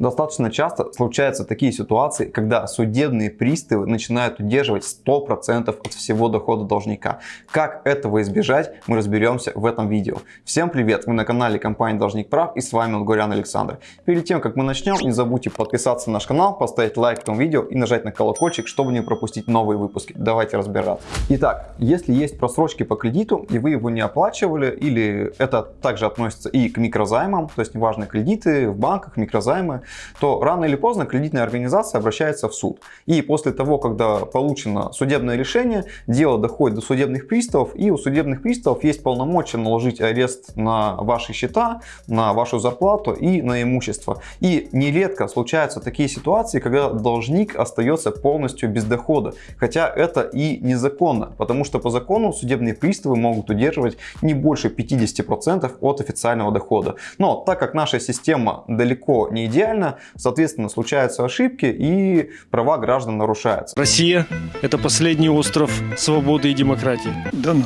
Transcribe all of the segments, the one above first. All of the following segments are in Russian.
Достаточно часто случаются такие ситуации, когда судебные приставы начинают удерживать 100% от всего дохода должника. Как этого избежать, мы разберемся в этом видео. Всем привет! Вы на канале компании Должник Прав и с вами Лгорян Александр. Перед тем, как мы начнем, не забудьте подписаться на наш канал, поставить лайк этому видео и нажать на колокольчик, чтобы не пропустить новые выпуски. Давайте разбираться. Итак, если есть просрочки по кредиту и вы его не оплачивали, или это также относится и к микрозаймам, то есть неважно кредиты в банках, микрозаймы, то рано или поздно кредитная организация обращается в суд. И после того, когда получено судебное решение, дело доходит до судебных приставов, и у судебных приставов есть полномочия наложить арест на ваши счета, на вашу зарплату и на имущество. И нередко случаются такие ситуации, когда должник остается полностью без дохода, хотя это и незаконно, потому что по закону судебные приставы могут удерживать не больше 50% от официального дохода. Но так как наша система далеко не идеальна, соответственно, случаются ошибки и права граждан нарушаются. Россия – это последний остров свободы и демократии. Да ну.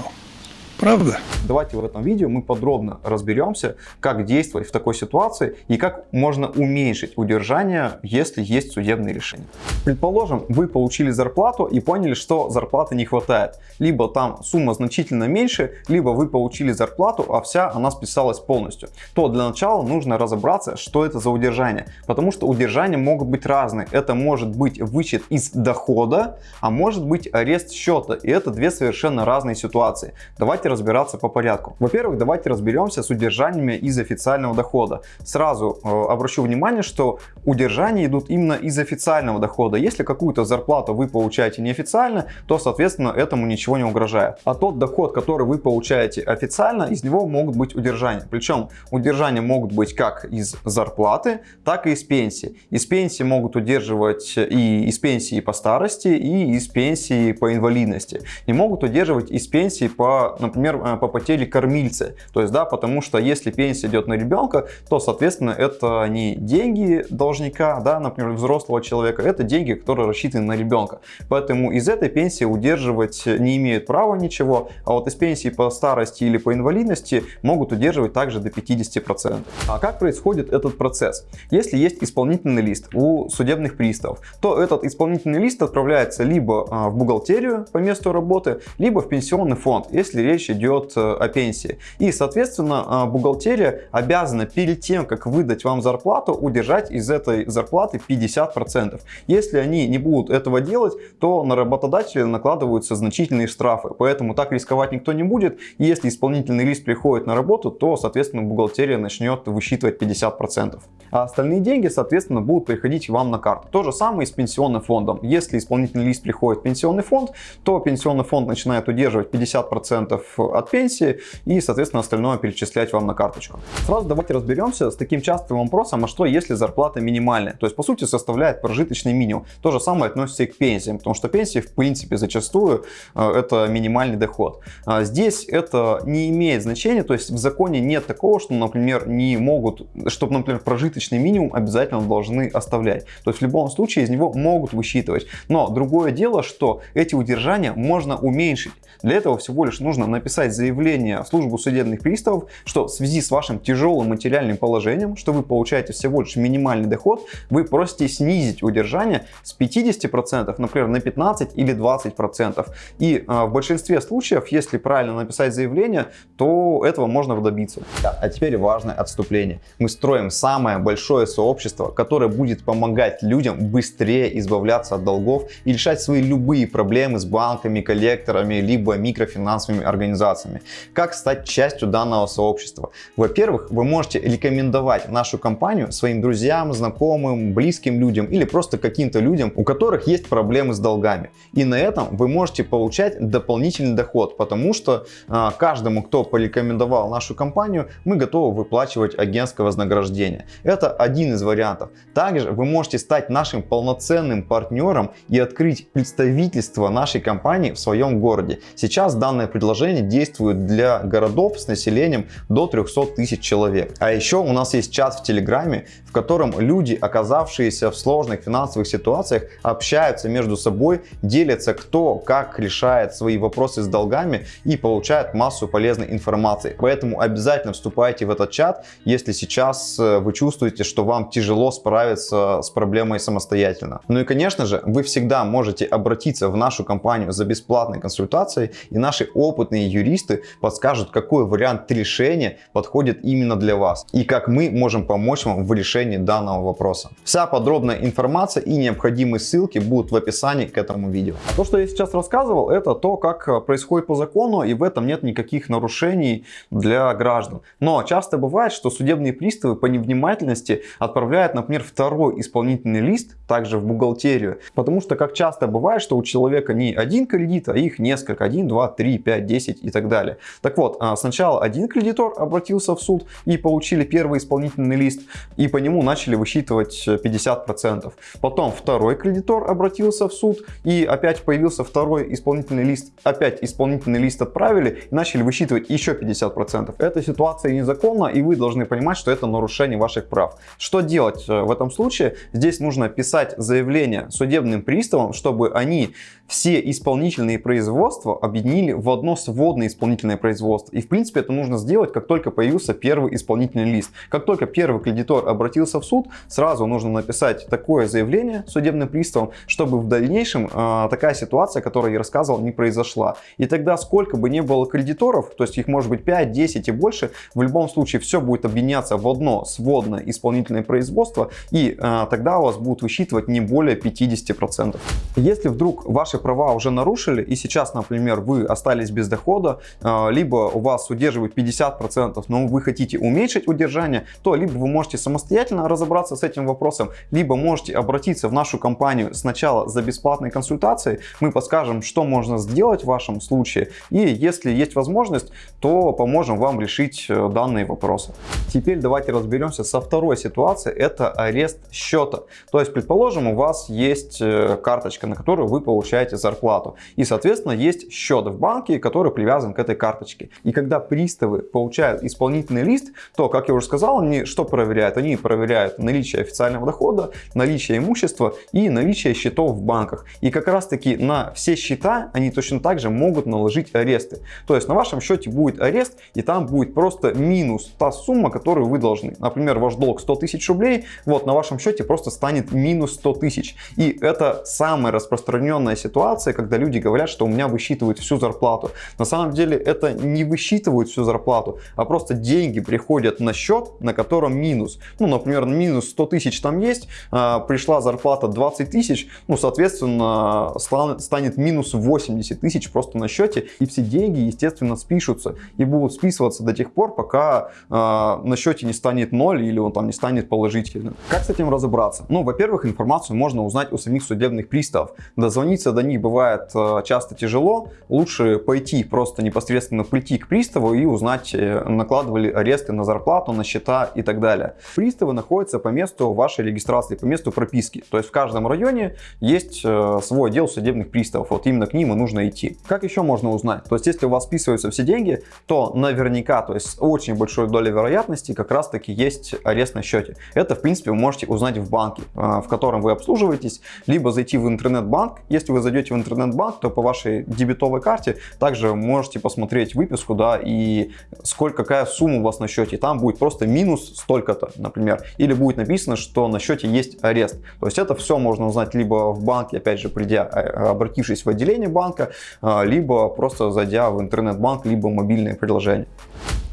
Правда? Давайте в этом видео мы подробно разберемся, как действовать в такой ситуации и как можно уменьшить удержание, если есть судебные решения. Предположим, вы получили зарплату и поняли, что зарплаты не хватает. Либо там сумма значительно меньше, либо вы получили зарплату, а вся она списалась полностью. То для начала нужно разобраться, что это за удержание. Потому что удержания могут быть разные. Это может быть вычет из дохода, а может быть арест счета. И это две совершенно разные ситуации. Давайте Давайте разбираться по порядку. Во-первых, давайте разберемся с удержаниями из официального дохода. Сразу э, обращу внимание, что удержания идут именно из официального дохода. Если какую-то зарплату вы получаете неофициально, то, соответственно, этому ничего не угрожает. А тот доход, который вы получаете официально, из него могут быть удержания. Причем удержания могут быть как из зарплаты, так и из пенсии. Из пенсии могут удерживать и из пенсии по старости, и из пенсии по инвалидности. И могут удерживать из пенсии по, например, например, э, по потере кормильца. То есть, да, потому что если пенсия идет на ребенка, то, соответственно, это не деньги должника, да, например, взрослого человека, это деньги, которые рассчитаны на ребенка. Поэтому из этой пенсии удерживать не имеют права ничего, а вот из пенсии по старости или по инвалидности могут удерживать также до 50%. А как происходит этот процесс? Если есть исполнительный лист у судебных приставов, то этот исполнительный лист отправляется либо а, в бухгалтерию по месту работы, либо в пенсионный фонд, если речь речь идет э, о пенсии. И, соответственно, э, бухгалтерия обязана перед тем, как выдать вам зарплату, удержать из этой зарплаты 50%. Если они не будут этого делать, то на работодателя накладываются значительные штрафы. Поэтому так рисковать никто не будет. Если исполнительный лист приходит на работу, то, соответственно, бухгалтерия начнет высчитывать 50%. А остальные деньги, соответственно, будут приходить вам на карту. То же самое и с пенсионным фондом. Если исполнительный лист приходит в пенсионный фонд, то пенсионный фонд начинает удерживать 50% от пенсии и, соответственно, остальное перечислять вам на карточку. Сразу давайте разберемся с таким частым вопросом, а что если зарплата минимальная? То есть, по сути, составляет прожиточный минимум. То же самое относится и к пенсиям, потому что пенсии, в принципе, зачастую э, это минимальный доход. А здесь это не имеет значения, то есть в законе нет такого, что, например, не могут, чтобы, например, прожиточный минимум обязательно должны оставлять. То есть в любом случае из него могут высчитывать. Но другое дело, что эти удержания можно уменьшить. Для этого всего лишь нужно написать заявление в службу судебных приставов, что в связи с вашим тяжелым материальным положением, что вы получаете всего лишь минимальный доход, вы просите снизить удержание с 50%, например, на 15 или 20%. И э, в большинстве случаев, если правильно написать заявление, то этого можно добиться. Да, а теперь важное отступление. Мы строим самое большое сообщество, которое будет помогать людям быстрее избавляться от долгов и решать свои любые проблемы с банками, коллекторами, либо микрофинансовыми организациями организациями. Как стать частью данного сообщества? Во-первых, вы можете рекомендовать нашу компанию своим друзьям, знакомым, близким людям или просто каким-то людям, у которых есть проблемы с долгами. И на этом вы можете получать дополнительный доход, потому что а, каждому, кто порекомендовал нашу компанию, мы готовы выплачивать агентское вознаграждение. Это один из вариантов. Также вы можете стать нашим полноценным партнером и открыть представительство нашей компании в своем городе. Сейчас данное предложение действует для городов с населением до 300 тысяч человек. А еще у нас есть чат в Телеграме, в котором люди, оказавшиеся в сложных финансовых ситуациях, общаются между собой, делятся кто как решает свои вопросы с долгами и получает массу полезной информации. Поэтому обязательно вступайте в этот чат, если сейчас э, вы чувствуете, что вам тяжело справиться с проблемой самостоятельно. Ну и конечно же, вы всегда можете обратиться в нашу компанию за бесплатной консультацией и наши опытные юристы подскажут, какой вариант решения подходит именно для вас и как мы можем помочь вам в решении данного вопроса. Вся подробная информация и необходимые ссылки будут в описании к этому видео. То, что я сейчас рассказывал, это то, как происходит по закону и в этом нет никаких нарушений для граждан. Но часто бывает, что судебные приставы по невнимательности отправляют, например, второй исполнительный лист также в бухгалтерию. Потому что, как часто бывает, что у человека не один кредит, а их несколько. 1, 2, 3, 5, 10 и так далее. Так вот, а, сначала один кредитор обратился в суд и получили первый исполнительный лист. И по нему начали высчитывать 50%. Потом второй кредитор обратился в суд и опять появился второй исполнительный лист. Опять исполнительный лист отправили и начали высчитывать еще 50%. Эта ситуация незаконна и вы должны понимать, что это нарушение ваших прав. Что делать э, в этом случае? Здесь нужно писать заявление судебным приставам, чтобы они все исполнительные производства объединили в одно сводное исполнительное производство. И в принципе это нужно сделать, как только появился первый исполнительный лист. Как только первый кредитор обратился в суд, сразу нужно написать такое заявление судебным приставам, чтобы в дальнейшем э, такая ситуация, о которой я рассказывал, не произошла. И тогда сколько бы ни было кредиторов, то есть их может быть 5, 10 и больше, в любом случае все будет объединяться в одно сводное исполнительное производство, и э, тогда у вас будут высчитывать не более 50%. Если вдруг ваши права уже нарушили, и сейчас, например, вы остались без дохода, э, либо у вас удерживают 50%, но вы хотите уменьшить удержание, то либо вы можете самостоятельно разобраться с этим вопросом, либо можете обратиться в нашу компанию сначала за бесплатной консультацией, мы подскажем, что можно сделать в вашем случае, и если есть возможность, то поможем вам решить э, данные вопросы. Теперь давайте разберемся со второй ситуацией, это арест счета. То есть, предположим, у вас есть э, карточка, на которую вы получаете зарплату, и, соответственно, есть счет в банке, который привязан к этой карточке. И когда приставы получают исполнительный лист, то, как я уже сказал, они что проверяют? Они проверяют наличие официального дохода, наличие имущества и наличие счетов в банках. И как раз таки на все счета они точно так же могут наложить аресты. То есть на вашем счете будет арест и там будет просто минус та сумма, которую вы должны. Например, ваш долг 100 тысяч рублей, вот на вашем счете просто станет минус 100 тысяч. И это самая распространенная ситуация, когда люди говорят, что у меня высчитывают всю зарплату. На самом деле это не высчитывают всю зарплату, а просто деньги приходят на счет, на котором минус. Ну, например, минус 100 тысяч там есть, а, пришла зарплата 20 тысяч, ну, соответственно, станет минус 80 тысяч просто на счете, и все деньги, естественно, спишутся и будут списываться до тех пор, пока э, на счете не станет 0 или он там не станет положительным. Как с этим разобраться? Ну, во-первых, информацию можно узнать у самих судебных приставов. Дозвониться до них бывает э, часто тяжело, лучше пойти просто непосредственно прийти к приставу и узнать, э, накладывали аресты на зарплату, на счета и так далее. Приставы находятся по месту вашей регистрации, по месту прописки. То есть в каждом районе есть э, свой отдел судебных приставов. Вот именно к ним и нужно идти. Как еще можно узнать? То есть если у вас списываются все деньги, то наверняка, то есть с очень большой долей вероятности как раз таки есть арест на счете. Это в принципе вы можете узнать в банке, в котором вы обслуживаетесь, либо зайти в интернет-банк. Если вы зайдете в интернет-банк, то по вашей дебетовой карте также можете посмотреть выписку, да, и сколько, какая сумма у вас на счете. Там будет просто минус столько-то, например. Или будет написано, что на счете есть арест. То есть это все можно узнать либо в банке, опять же, придя, э, обратившись в отделение банка, э, либо просто зайдя в интернет-банк, либо мобильное приложение.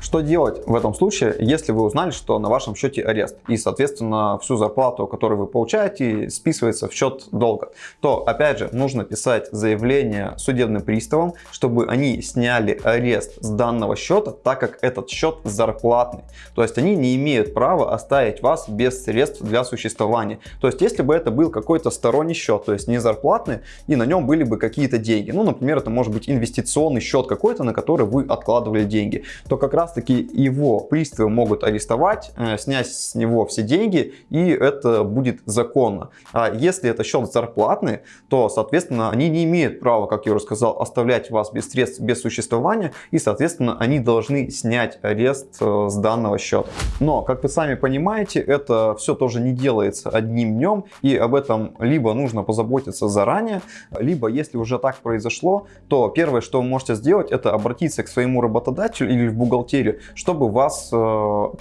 Что делать в этом случае, если вы узнали, что на вашем счете арест и, соответственно, всю зарплату, которую вы получаете, списывается в счет долга? То, опять же, нужно писать заявление судебным приставам, чтобы они сняли арест с данного счета, так как этот счет зарплатный. То есть они не имеют права оставить вас без средств для существования. То есть если бы это был какой-то сторонний счет, то есть не зарплатный, и на нем были бы какие-то деньги, ну, например, это может быть инвестиционный счет какой-то, на который вы откладывали деньги, то как раз таки его приставы могут арестовать, э, снять с него все деньги, и это будет законно. А если это счет зарплатный, то, соответственно, они не имеют права, как я уже сказал, оставлять вас без средств, без существования, и, соответственно, они должны снять арест э, с данного счета. Но, как вы сами понимаете, это все тоже не делается одним днем, и об этом либо нужно позаботиться заранее, либо, если уже так произошло, то первое, что вы можете сделать, это обратиться к своему работодателю или в бухгалтерию, чтобы вас э,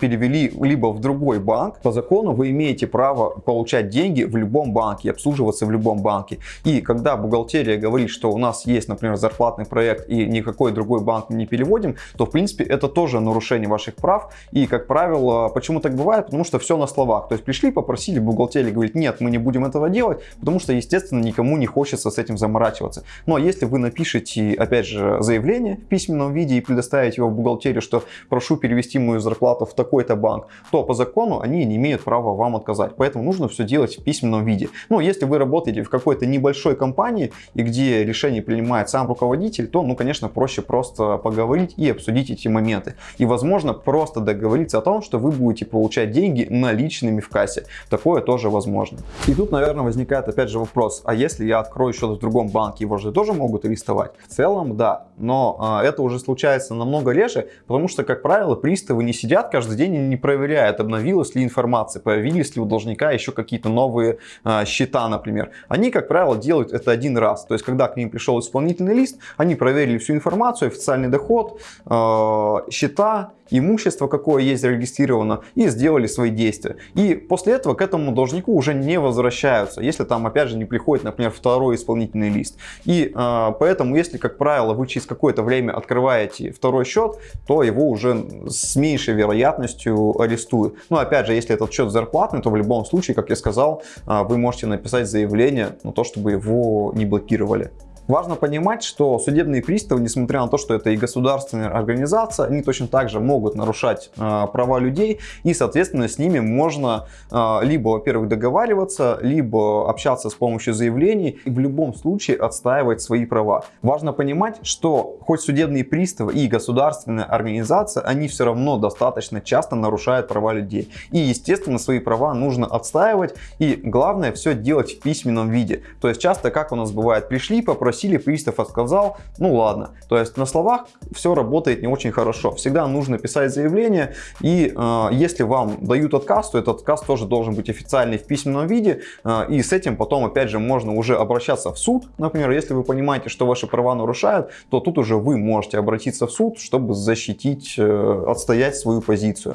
перевели либо в другой банк. По закону вы имеете право получать деньги в любом банке, обслуживаться в любом банке. И когда бухгалтерия говорит, что у нас есть, например, зарплатный проект и никакой другой банк не переводим, то в принципе это тоже нарушение ваших прав. И как правило, почему так бывает? Потому что все на словах. То есть пришли, попросили, бухгалтерия говорит, нет, мы не будем этого делать, потому что, естественно, никому не хочется с этим заморачиваться. Но если вы напишете, опять же, заявление в письменном виде и предоставите его в бухгалтерию, что прошу перевести мою зарплату в такой-то банк, то по закону они не имеют права вам отказать. Поэтому нужно все делать в письменном виде. Ну, если вы работаете в какой-то небольшой компании, и где решение принимает сам руководитель, то, ну, конечно, проще просто поговорить и обсудить эти моменты. И, возможно, просто договориться о том, что вы будете получать деньги наличными в кассе. Такое тоже возможно. И тут, наверное, возникает опять же вопрос, а если я открою счет в другом банке, его же тоже могут арестовать? В целом, да, но а, это уже случается намного реже, потому что, как правило, приставы не сидят каждый день и не проверяют, обновилась ли информация, появились ли у должника еще какие-то новые а, счета, например. Они, как правило, делают это один раз. То есть, когда к ним пришел исполнительный лист, они проверили всю информацию, официальный доход, а, счета, имущество, какое есть зарегистрировано, и сделали свои действия. И после этого к этому должнику уже не возвращаются, если там опять же не приходит, например, второй исполнительный лист. И э, поэтому, если, как правило, вы через какое-то время открываете второй счет, то его уже с меньшей вероятностью арестуют. Но опять же, если этот счет зарплатный, то в любом случае, как я сказал, э, вы можете написать заявление на то, чтобы его не блокировали. Важно понимать, что судебные приставы, несмотря на то, что это и государственная организация, они точно так же могут нарушать э, права людей, и, соответственно, с ними можно э, либо, во-первых, договариваться, либо общаться с помощью заявлений, и в любом случае отстаивать свои права. Важно понимать, что хоть судебные приставы и государственная организация, они все равно достаточно часто нарушают права людей. И, естественно, свои права нужно отстаивать, и главное все делать в письменном виде. То есть часто, как у нас бывает, пришли, попросили попросили, пристав отказал, ну ладно. То есть на словах все работает не очень хорошо. Всегда нужно писать заявление, и э, если вам дают отказ, то этот отказ тоже должен быть официальный в письменном виде, э, и с этим потом опять же можно уже обращаться в суд. Например, если вы понимаете, что ваши права нарушают, то тут уже вы можете обратиться в суд, чтобы защитить, э, отстоять свою позицию.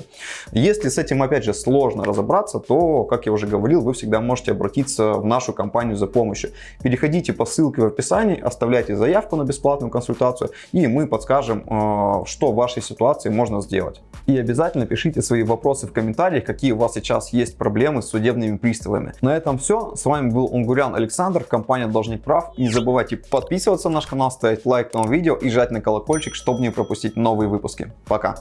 Если с этим опять же сложно разобраться, то, как я уже говорил, вы всегда можете обратиться в нашу компанию за помощью. Переходите по ссылке в описании, оставляйте заявку на бесплатную консультацию, и мы подскажем, э, что в вашей ситуации можно сделать. И обязательно пишите свои вопросы в комментариях, какие у вас сейчас есть проблемы с судебными приставами. На этом все. С вами был Унгурян Александр, компания Должник Прав. Не забывайте подписываться на наш канал, ставить лайк этому видео и жать на колокольчик, чтобы не пропустить новые выпуски. Пока!